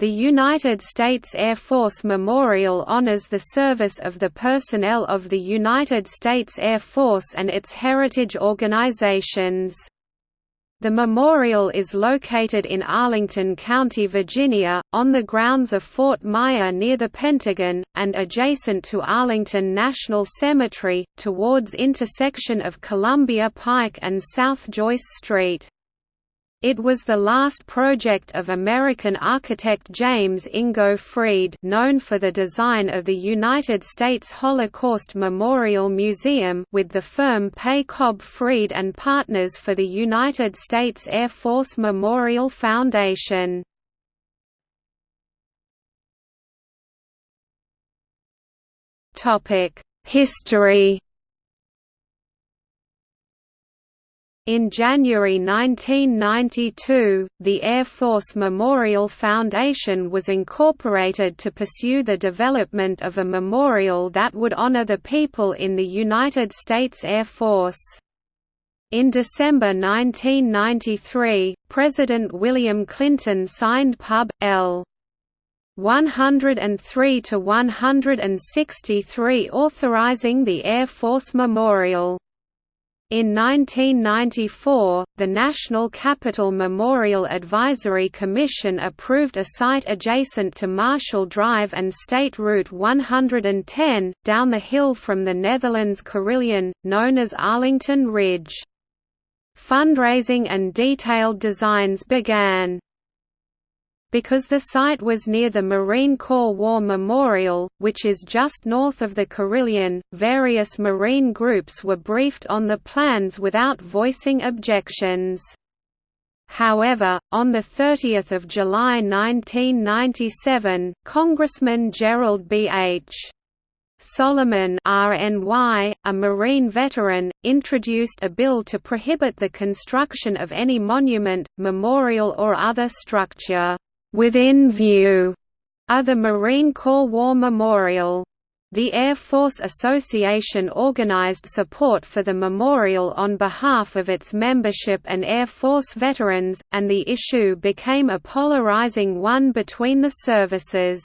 The United States Air Force Memorial honors the service of the personnel of the United States Air Force and its heritage organizations. The memorial is located in Arlington County, Virginia, on the grounds of Fort Myer near the Pentagon, and adjacent to Arlington National Cemetery, towards intersection of Columbia Pike and South Joyce Street. It was the last project of American architect James Ingo Freed known for the design of the United States Holocaust Memorial Museum with the firm Pei Cobb Freed and Partners for the United States Air Force Memorial Foundation. History In January 1992, the Air Force Memorial Foundation was incorporated to pursue the development of a memorial that would honor the people in the United States Air Force. In December 1993, President William Clinton signed Pub. L. 103 to 163 authorizing the Air Force Memorial. In 1994, the National Capital Memorial Advisory Commission approved a site adjacent to Marshall Drive and State Route 110, down the hill from the Netherlands Carillon, known as Arlington Ridge. Fundraising and detailed designs began. Because the site was near the Marine Corps War Memorial, which is just north of the Carillon, various Marine groups were briefed on the plans without voicing objections. However, on 30 July 1997, Congressman Gerald B. H. Solomon RNY, a Marine veteran, introduced a bill to prohibit the construction of any monument, memorial or other structure Within view are the Marine Corps War Memorial. The Air Force Association organized support for the memorial on behalf of its membership and Air Force veterans, and the issue became a polarizing one between the services.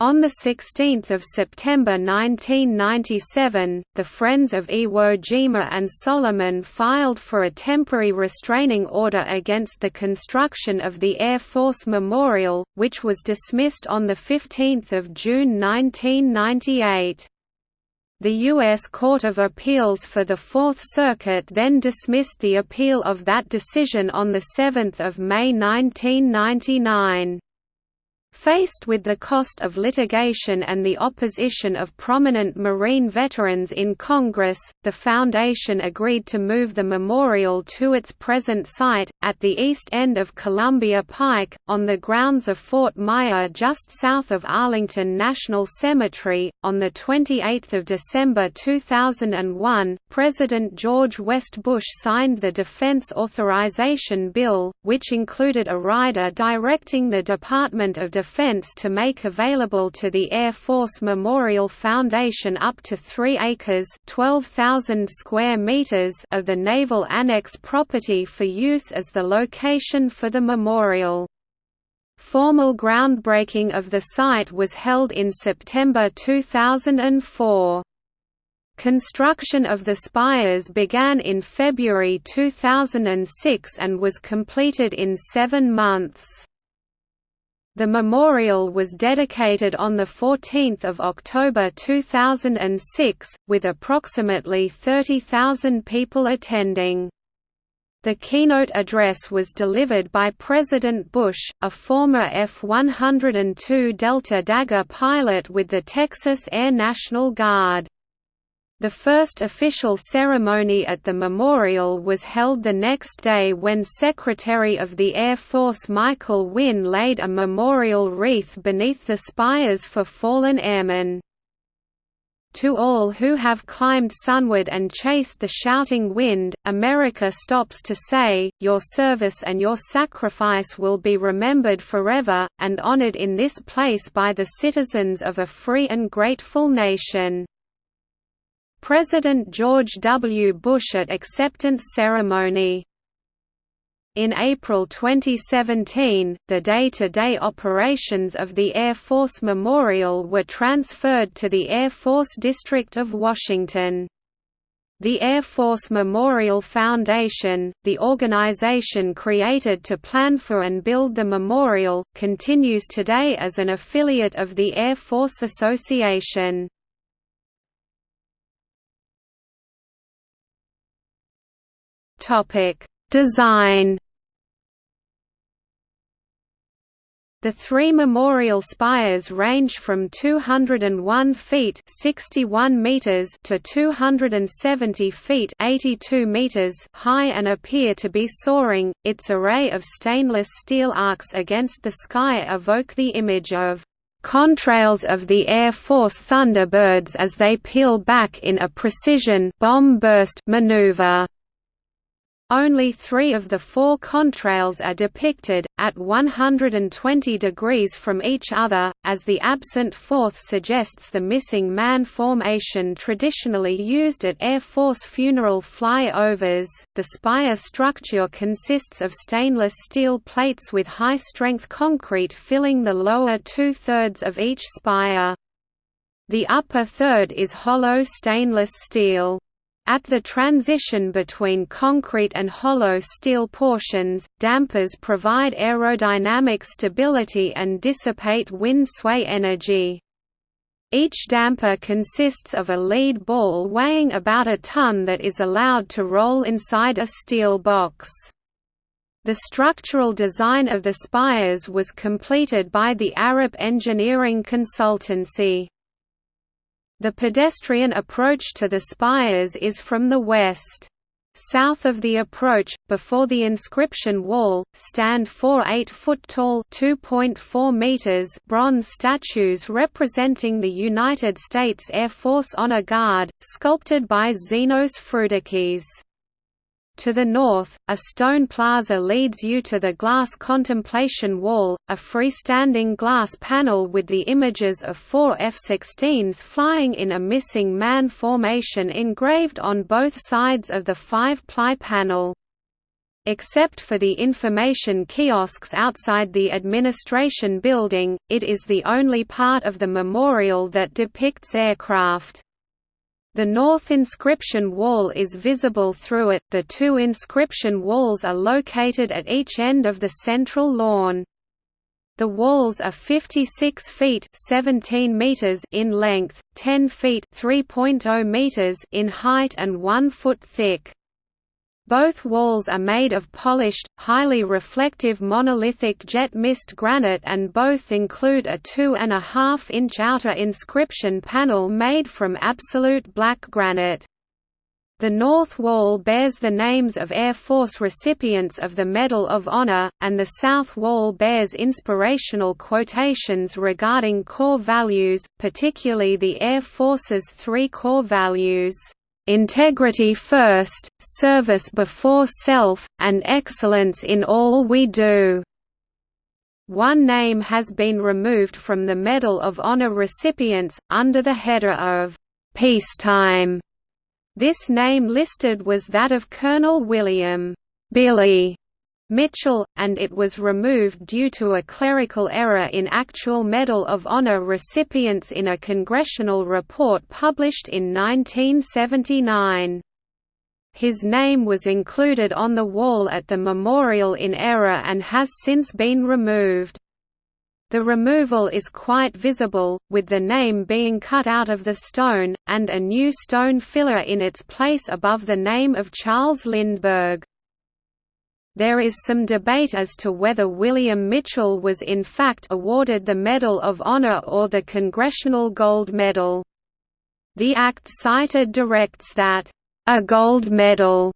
On 16 September 1997, the Friends of Iwo Jima and Solomon filed for a temporary restraining order against the construction of the Air Force Memorial, which was dismissed on 15 June 1998. The U.S. Court of Appeals for the Fourth Circuit then dismissed the appeal of that decision on 7 May 1999. Faced with the cost of litigation and the opposition of prominent Marine veterans in Congress, the Foundation agreed to move the memorial to its present site, at the east end of Columbia Pike, on the grounds of Fort Myer just south of Arlington National Cemetery. On 28 December 2001, President George West Bush signed the Defense Authorization Bill, which included a rider directing the Department of Defense Defense to make available to the Air Force Memorial Foundation up to 3 acres 12,000 square meters of the Naval Annex property for use as the location for the memorial. Formal groundbreaking of the site was held in September 2004. Construction of the spires began in February 2006 and was completed in seven months. The memorial was dedicated on 14 October 2006, with approximately 30,000 people attending. The keynote address was delivered by President Bush, a former F-102 Delta Dagger pilot with the Texas Air National Guard. The first official ceremony at the memorial was held the next day when Secretary of the Air Force Michael Wynne laid a memorial wreath beneath the spires for fallen airmen. To all who have climbed sunward and chased the shouting wind, America stops to say, your service and your sacrifice will be remembered forever, and honored in this place by the citizens of a free and grateful nation. President George W. Bush at acceptance ceremony In April 2017, the day-to-day -day operations of the Air Force Memorial were transferred to the Air Force District of Washington. The Air Force Memorial Foundation, the organization created to plan for and build the memorial, continues today as an affiliate of the Air Force Association. Design The three memorial spires range from 201 feet 61 meters to 270 feet 82 meters high and appear to be soaring. Its array of stainless steel arcs against the sky evoke the image of contrails of the Air Force Thunderbirds as they peel back in a precision bomb burst maneuver. Only three of the four contrails are depicted, at 120 degrees from each other, as the absent fourth suggests the missing man formation traditionally used at Air Force funeral flyovers. The spire structure consists of stainless steel plates with high strength concrete filling the lower two thirds of each spire. The upper third is hollow stainless steel. At the transition between concrete and hollow steel portions, dampers provide aerodynamic stability and dissipate wind sway energy. Each damper consists of a lead ball weighing about a ton that is allowed to roll inside a steel box. The structural design of the spires was completed by the Arup Engineering Consultancy. The pedestrian approach to the spires is from the west. South of the approach, before the inscription wall, stand four 8-foot-tall bronze statues representing the United States Air Force Honor Guard, sculpted by Zenos Frudakis. To the north, a stone plaza leads you to the glass contemplation wall, a freestanding glass panel with the images of four F-16s flying in a missing man formation engraved on both sides of the five-ply panel. Except for the information kiosks outside the administration building, it is the only part of the memorial that depicts aircraft. The north inscription wall is visible through it, the two inscription walls are located at each end of the central lawn. The walls are 56 feet 17 meters in length, 10 feet 3.0 meters in height and 1 foot thick. Both walls are made of polished, highly reflective monolithic jet mist granite and both include a 2.5 inch outer inscription panel made from absolute black granite. The north wall bears the names of Air Force recipients of the Medal of Honor, and the south wall bears inspirational quotations regarding core values, particularly the Air Force's three core values integrity first, service before self, and excellence in all we do." One name has been removed from the Medal of Honor recipients, under the header of "'Peacetime'". This name listed was that of Colonel William Billy Mitchell, and it was removed due to a clerical error in actual Medal of Honor recipients in a congressional report published in 1979. His name was included on the wall at the memorial in error and has since been removed. The removal is quite visible, with the name being cut out of the stone, and a new stone filler in its place above the name of Charles Lindbergh. There is some debate as to whether William Mitchell was in fact awarded the Medal of Honor or the Congressional Gold Medal. The act cited directs that, "...a gold medal."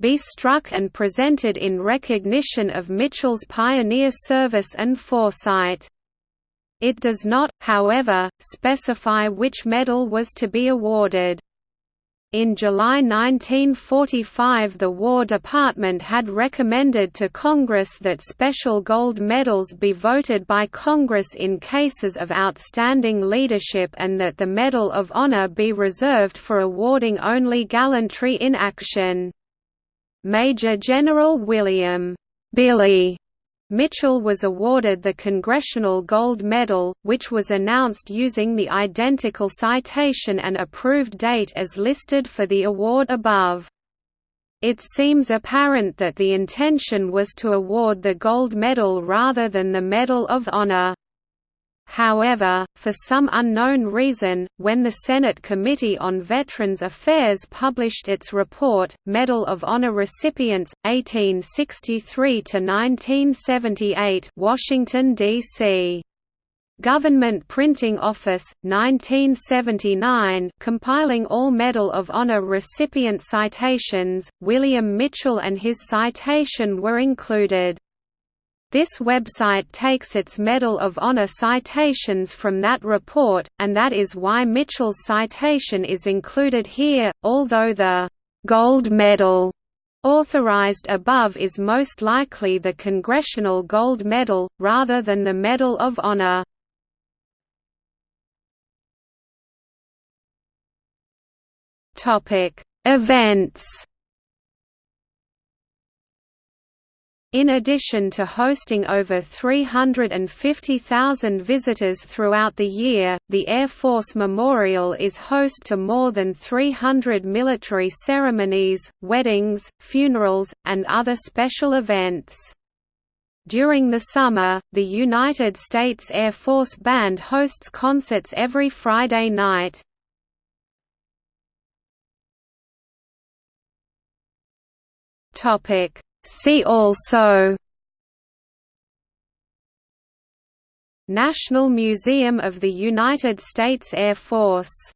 be struck and presented in recognition of Mitchell's pioneer service and foresight. It does not, however, specify which medal was to be awarded. In July 1945 the War Department had recommended to Congress that special gold medals be voted by Congress in cases of outstanding leadership and that the Medal of Honor be reserved for awarding only gallantry in action. Major General William Billy Mitchell was awarded the Congressional Gold Medal, which was announced using the identical citation and approved date as listed for the award above. It seems apparent that the intention was to award the gold medal rather than the Medal of Honor. However, for some unknown reason, when the Senate Committee on Veterans Affairs published its report, Medal of Honor recipients, 1863–1978 Washington, D.C. Government Printing Office, 1979 compiling all Medal of Honor recipient citations, William Mitchell and his citation were included. This website takes its Medal of Honor citations from that report, and that is why Mitchell's citation is included here, although the «Gold Medal» authorized above is most likely the Congressional Gold Medal, rather than the Medal of Honor. Events In addition to hosting over 350,000 visitors throughout the year, the Air Force Memorial is host to more than 300 military ceremonies, weddings, funerals, and other special events. During the summer, the United States Air Force Band hosts concerts every Friday night. Topic See also National Museum of the United States Air Force